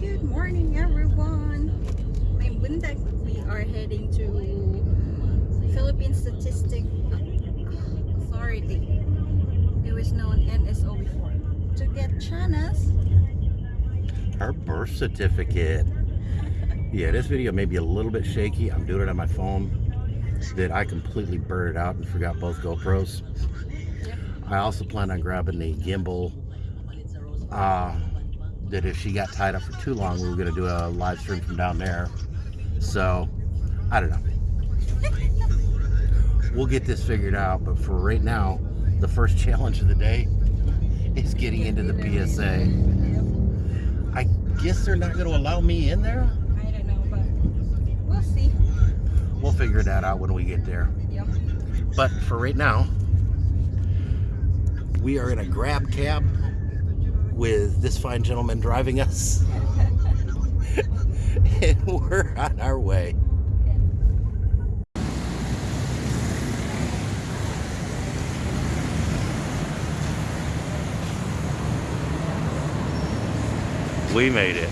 Good morning, everyone. I'm Bundag. We are heading to Philippine Statistic Authority. It was known NSO before. To get Chana's Her birth certificate. Yeah, this video may be a little bit shaky. I'm doing it on my phone. That I completely burned it out and forgot both GoPros. I also plan on grabbing the gimbal. Uh, that if she got tied up for too long, we were going to do a live stream from down there. So, I don't know. We'll get this figured out, but for right now, the first challenge of the day is getting into the PSA. I guess they're not going to allow me in there. I don't know, but we'll see. We'll figure that out when we get there. Yep. But for right now, we are in a grab cab with this fine gentleman driving us. and we're on our way. We made it.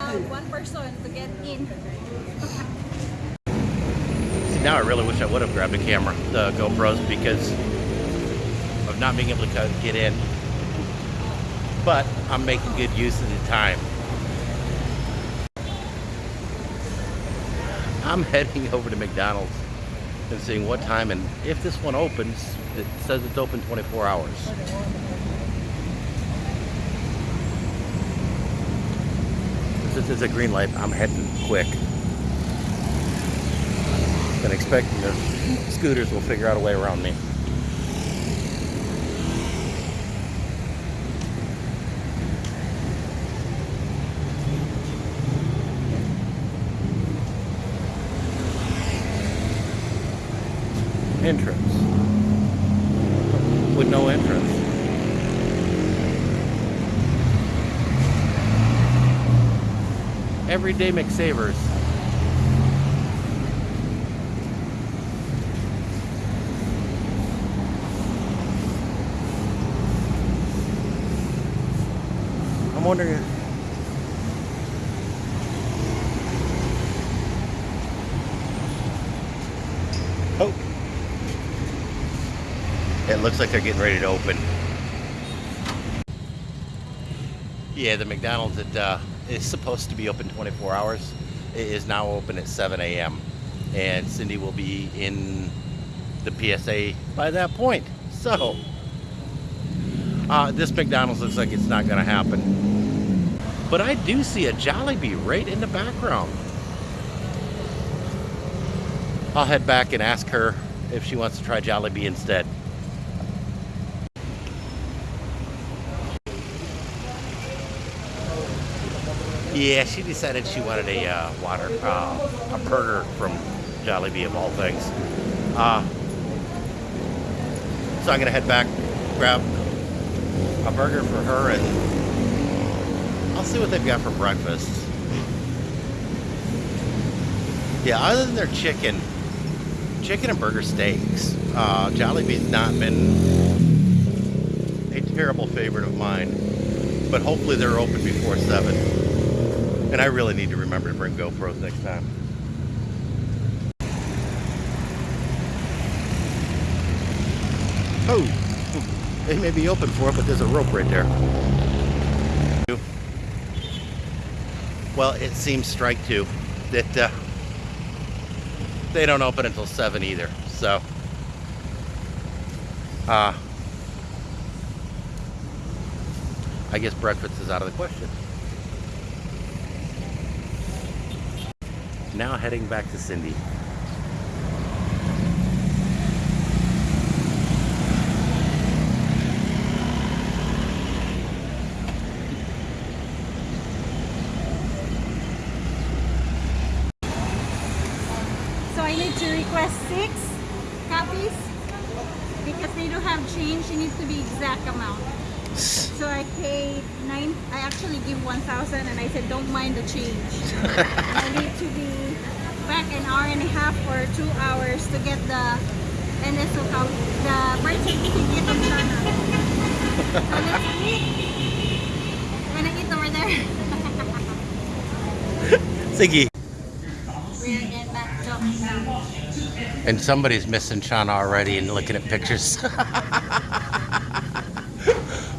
Uh, one person to get in. See, now I really wish I would have grabbed a camera, the GoPros, because of not being able to get in. But I'm making good use of the time. I'm heading over to McDonald's and seeing what time and if this one opens, it says it's open 24 hours. Since it's a green light, I'm heading quick. Been expecting the scooters will figure out a way around me. Entrance. With no entrance. Everyday McSavers. I'm wondering. Oh. It looks like they're getting ready to open. Yeah, the McDonald's that uh, is supposed to be open 24 hours it is now open at 7 a.m. And Cindy will be in the PSA by that point. So, uh, this McDonald's looks like it's not going to happen. But I do see a Jollibee right in the background. I'll head back and ask her if she wants to try Jollibee instead. Yeah, she decided she wanted a uh, water, uh, a burger from Jollibee of all things. Uh, so I'm gonna head back, grab a burger for her, and I'll see what they've got for breakfast. Yeah, other than their chicken, chicken and burger steaks, uh, Jollibee's not been a terrible favorite of mine. But hopefully they're open before seven. And I really need to remember to bring GoPros next time. Oh, they may be open for it, but there's a rope right there. Well, it seems strike two that uh, they don't open until seven either. So, uh, I guess breakfast is out of the question. Now heading back to Cindy. So I need to request six copies because they don't have change. It needs to be exact amount. So I paid nine. I actually give one thousand, and I said don't mind the change. I need to be back an hour and a half or two hours to get the NSO count, the birth certificate of China. So let's eat. I'm gonna eat over there. Siggy. We're in. And somebody's missing Shauna already and looking at pictures.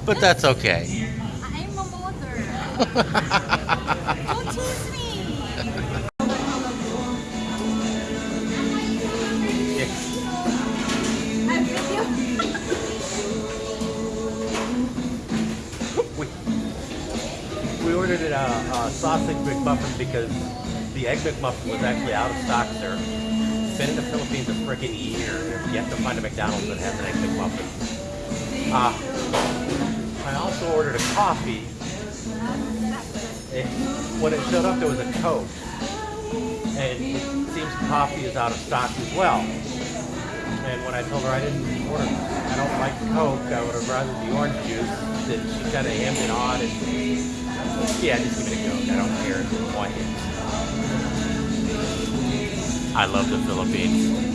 but that's okay. I'm a mother. Don't tease me. I'm with you. we, we ordered a, a sausage McMuffin because the egg McMuffin was actually out of stock there. Been in the Philippines a freaking year and have yet to find a McDonald's that has an egg McMuffin. Uh, I also ordered a coffee. It, when it showed up, there was a Coke. And it seems coffee is out of stock as well. And when I told her I didn't order, I don't like Coke, I would have rather the orange juice, that she kind of hemmed and hawed and, yeah, just give me the Coke, I don't care what it is. I love the Philippines.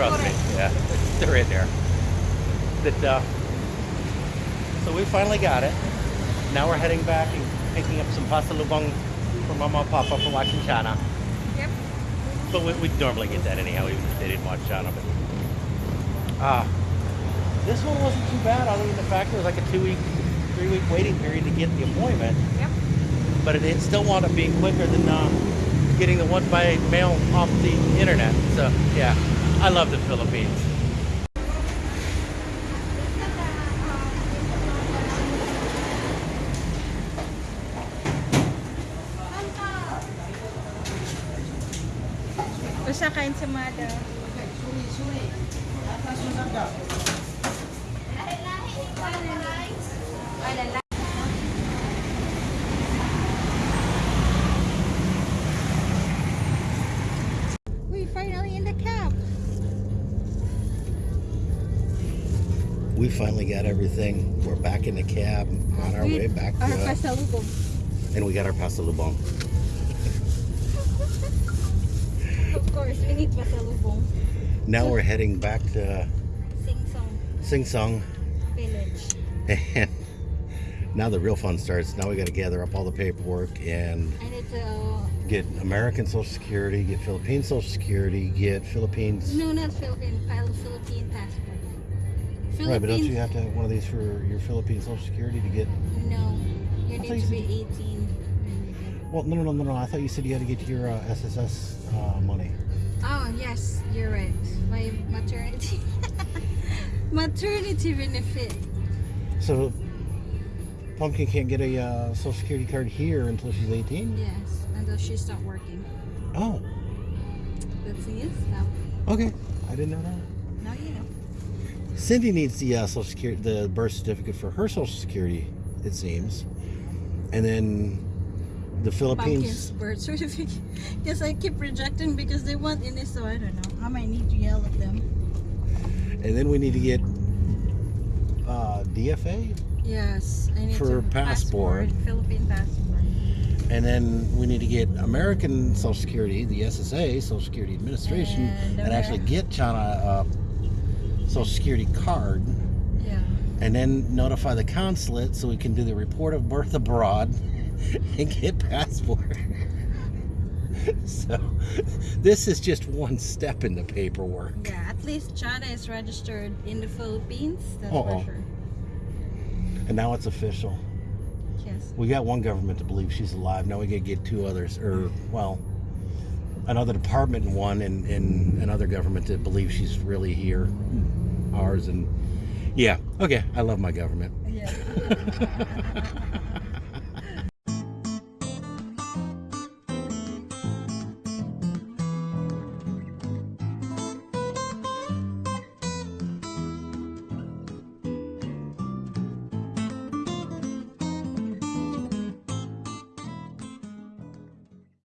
Trust me, yeah, they're in there. That, uh, so we finally got it. Now we're heading back and picking up some pasalubong for Mama and Papa for watching China. Yep. But we, we normally get that anyhow, even if they didn't watch China. But uh, this one wasn't too bad, other than the fact there was like a two week, three week waiting period to get the appointment. Yep. But it, it still wound up being quicker than uh, getting the one by mail off the internet. So yeah, I love the Philippines. Basta kain sa Mada. We finally in the cab. We finally got everything. We're back in the cab on our way back to, Our uh, pasalubong. and we got our pasalubong. Of course, we need pasalubong. Now we're heading back to Sing song Sing Song, village. and now the real fun starts. Now we got to gather up all the paperwork and I need to. get American Social Security, get Philippine Social Security, get Philippines. No, not Philippine. Philippine passport. Right, but don't you have to have one of these for your Philippine Social Security to get? No, you need you to be said- 18. Well, no, no, no, no, no. I thought you said you had to get your uh, SSS uh, money. Oh, yes, you're right. My maternity. maternity benefit. So Pumpkin can't get a uh, Social Security card here until she's 18. Yes, until she start working. Oh, That's it. Now, okay. I didn't know that. now you know. Cindy needs the uh, Social Security, the birth certificate for her Social Security, it seems, and then the Philippines. birth certificate. Because I keep rejecting because they want in it, so I don't know. I might need to yell at them. And then we need to get uh, DFA, Yes, I need For to passport. Philippine passport. and then we need to get American Social Security, the SSA, Social Security Administration, And and, actually get China a Social Security card, Yeah. and then notify the consulate so we can do the report of birth abroad and get passport. so this is just one step in the paperwork. Yeah, at least China is registered in the Philippines. That's for sure. And now it's official. Yes. We got one government to believe she's alive. Now we gotta get two others, or well, another department and one, and, and another government that believe she's really here, ours, and yeah, okay. I love my government. Yeah.